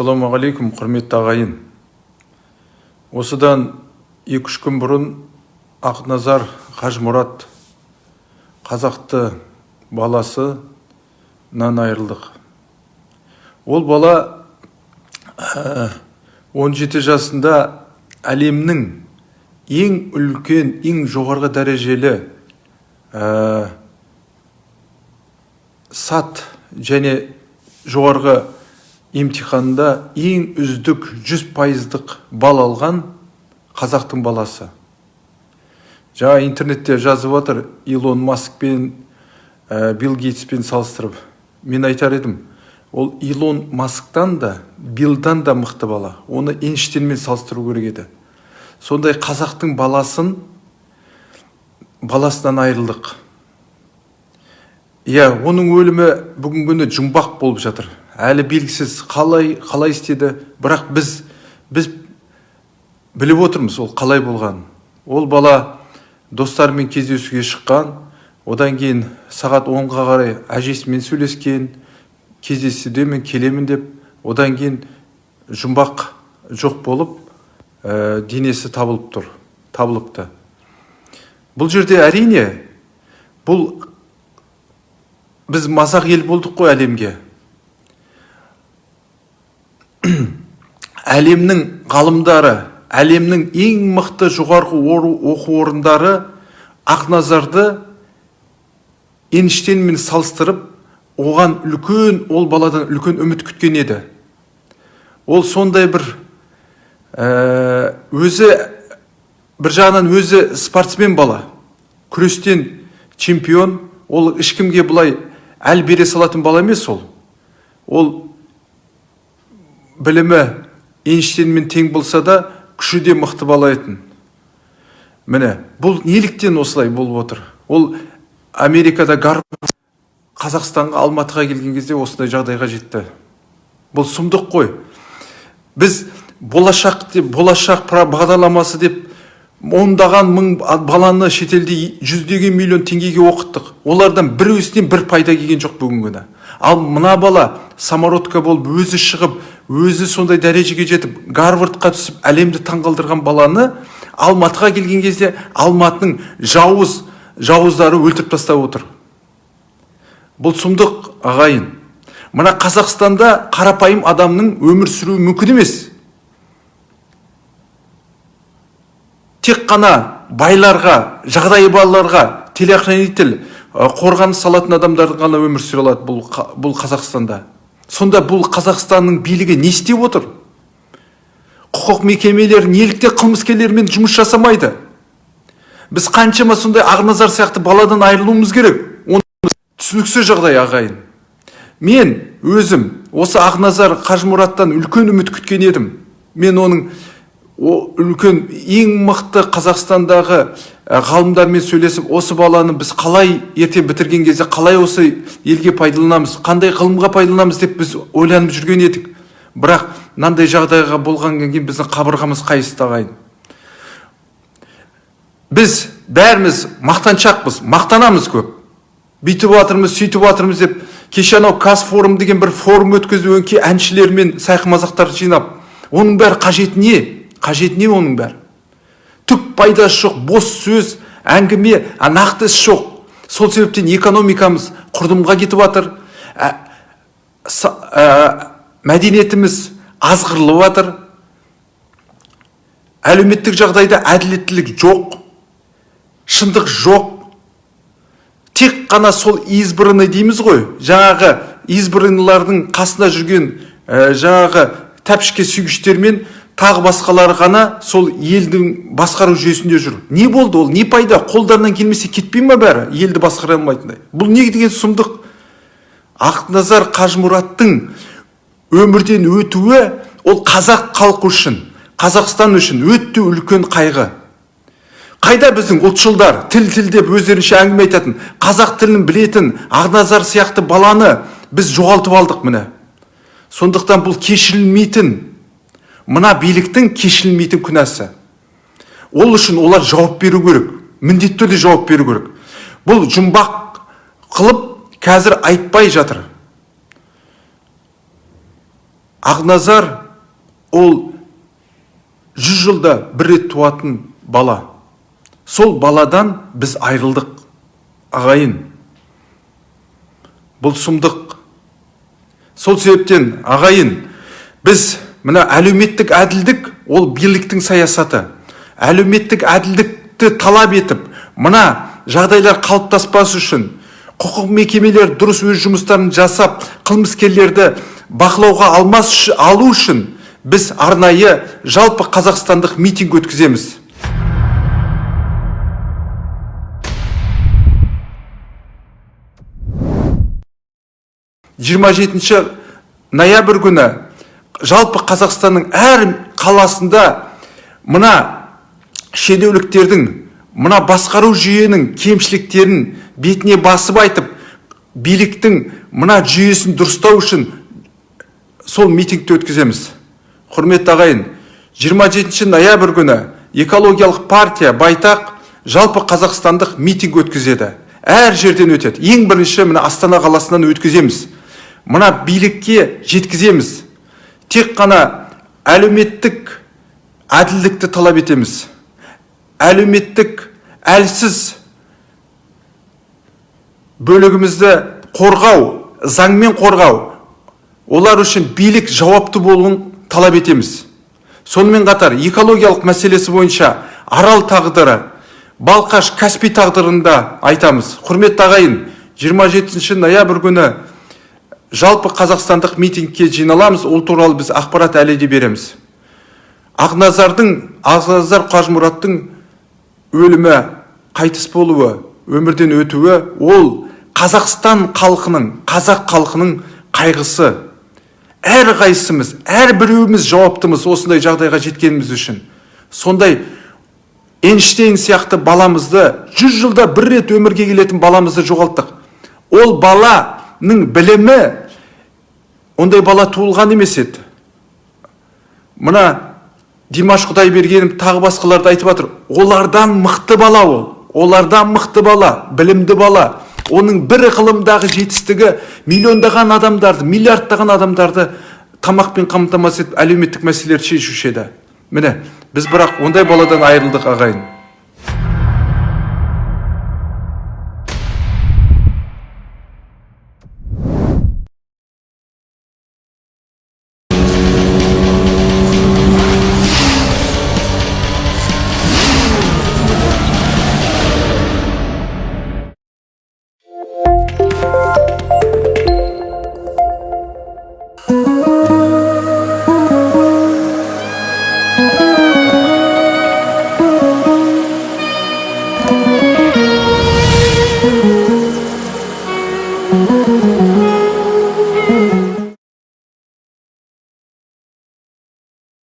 ассалаумағалейкум құрметті ағайын. Осыдан екі үш күн бұрын ақназар қажмұрат қазақты баласынан айырылдық. Ол бала ә, 17 жасында әлемнің ең үлкен ең жоғарғы дәрежелі ә, сат және жоғарғы емтиханында ең үздік 100 пайыздық бал алған қазақтың баласы. Жаңа интернетте жазып отыр илон маскпен ә, билл гейтспен салыстырып. Мен айтар едім ол илон масктан да биллдан да мықты бала. Оны эйнштейнмен салыстыру керек еді. Сондай қазақтың баласын баласынан айырылдық. Иә оның өлімі бүгінгі күні жұмбақ болып жатыр. Әлі белгісіз қалай қалай істеді. Бірақ біз біз біліп отырмыз ол қалай болған. Ол бала достарымен кездесуге шыққан. Одан кейін сағат онға қарай әжесімен сөйлескен кездесуде мен келемін деп. Одан кейін жұмбақ жоқ болып ә, денесі табылып тұр табылыпты. Бұл жерде әрине бұл біз мазақ ел болдық қой әлемге. Әлемнің ғалымдары әлемнің ең мықты жоғарғы оқу орындары ақназарды эйнштейнмен салыстырып оған үлкен ол баладан үлкен үміт күткен еді. Ол сондай бір ә, өзі бір жағынан өзі спортсмен бала күрестен чемпион ол ешкімге былай әл бере салатын бала емес ол. Ол білімі эйнштейнмен тең болса да күші де мықты бала етін. Міне бұл неліктен осылай болып отыр? Ол америкада гар қазақстанға алматыға келген кезде осындай жағдайға жетті. Бұл сұмдық қой. Біз болашақ деп болашақ бағдарламасы деп ондаған мың баланы шетелде жүздеген миллион теңгеге оқыттық. Олардан бір бір пайда келген жоқ бүгінгі күні. Ал мына бала самородка болып өзі шығып өзі сондай дәрежеге жетіп гарвардқа түсіп әлемді таңғалдырған баланы алматыға келген кезде алматының жауыз жауыздары өлтіріп тастап отыр. Бұл сұмдық ағайын. Мына қазақстанда қарапайым адамның өмір сүруі мүмкін емес. Тек қана байларға жағдайы балаларға телохранитель қорғаныс салатын адамдар ғана өмір сүре алады бұл, бұл қазақстанда. Сонда бұл қазақстанның билігі не істеп отыр? Құқық мекемелері неліктен қылмыскерлермен жұмыс жасамайды? Біз қаншама сондай ақназар сияқты баладан айырылуымыз керек. Түсініксіз жағдай ағайын. Мен өзім осы ақназар қажымұраттан үлкен үміт күткен едім. Мен оның о үлкен ең мықты қазақстандағы ғалымдармен сөйлесіп осы баланы біз қалай ертең бітірген кезде қалай осы елге пайдаланамыз қандай ғылымға пайдаланамыз деп біз ойланып жүрген едік. Бірақ мынандай жағдайға болғаннан кейін біздің қабырғамыз қайысты ағайын біз бәріміз мақтаншақпыз мақтанамыз көп. Бүйтіп жатырмыз сөйтіп жатырмыз деп кеше анау казфорум деген бір форум өткізіп өңкей әншілер мен сайқымазақтарды жинап. Оның бәрі қажеті не? Қажет не оның бәрі? Түк пайдасы жоқ бос сөз әңгіме а нақты іс жоқ. Сол себептен экономикамыз құрдымға кетіп жатыр ә, ә, мәдениетіміз азғырылып жатыр әлеуметтік жағдайда әділеттілік жоқ шындық жоқ. Тек қана сол избранный дейміз ғой. Жаңағы избранныйлардың қасында жүрген ә, жаңағы тәпішке сүйгіштермен тағы басқалары ғана сол елдің басқару жүйесінде жүр. Не болды ол? Не пайда? Қолдарынан келмесе кетпей ма бәрі? Елді басқара алмайтындай бұл не деген сұмдық? Ақназар қажымұраттың өмірден өтуі ол қазақ халқы үшін қазақстан үшін өте үлкен қайғы. Қайда біздің ұлтшылдар тіл тіл деп өздерінше әңгіме айтатын қазақ тілін білетін ақназар сияқты баланы біз жоғалтып алдық міне. Сондықтан бұл кешірілмейтін мына биліктің кешірілмейтін күнәсі. Ол үшін олар жауап беру керек міндетті түрде жауап беру керек. Бұл жұмбақ қылып қазір айтпай жатыр. Ақназар ол жүз жылда бір рет туатын бала. Сол баладан біз айырылдық ағайын. Бұл сұмдық. Сол себептен ағайын біз мына әлеуметтік әділдік ол биліктің саясаты. Әлеуметтік әділдікті талап етіп мына жағдайлар қалыптаспас үшін құқық мекемелері дұрыс өз жұмыстарын жасап қылмыскерлерді бақылауға алмас алу үшін біз арнайы жалпы қазақстандық митинг өткіземіз. Жиырма жетінші ноябрь күні жалпы қазақстанның әр қаласында мына шенеуліктердің мына басқару жүйенің кемшіліктерін бетіне басып айтып биліктің мына жүйесін дұрыстау үшін сол митингті өткіземіз. Құрметті ағайын 27 ноябрь күні экологиялық партия байтақ жалпы қазақстандық митинг өткізеді. Әр жерден өтеді. Ең бірінші мына астана қаласынан өткіземіз. Мына билікке жеткіземіз. Тек қана әлеуметтік әділдікті талап етеміз. Әлеуметтік әлсіз бөлігімізді қорғау заңмен қорғау олар үшін билік жауапты болуын талап етеміз. Сонымен қатар экологиялық мәселесі бойынша арал тағдыры балқаш каспий тағдырында айтамыз. Құрметті ағайын 27 ноябрь күні жалпы қазақстандық митингке жиналамыз ол туралы біз ақпарат әлі де береміз. Ақназардың ақназар қажымұраттың өлімі қайтыс болуы өмірден өтуі ол қазақстан халқының қазақ халқының қайғысы. Әр қайсымыз әр біреуіміз жауаптымыз осындай жағдайға жеткеніміз үшін. Сондай эйнштейн сияқты баламызды жүз жылда бір рет өмірге келетін баламызды жоғалттық. Ол баланың білімі ондай бала туылған емес еді мына димаш құдайбергенов тағы басқаларды айтып жатыр олардан мықты бала ол олардан мықты бала білімді бала оның бір ғылымдағы жетістігі миллиондаған адамдарды миллиардтаған адамдарды тамақпен қамтамасыз етіп әлеуметтік мәселелерді шешуші еді міне біз бірақ ондай баладан айырылдық ағайын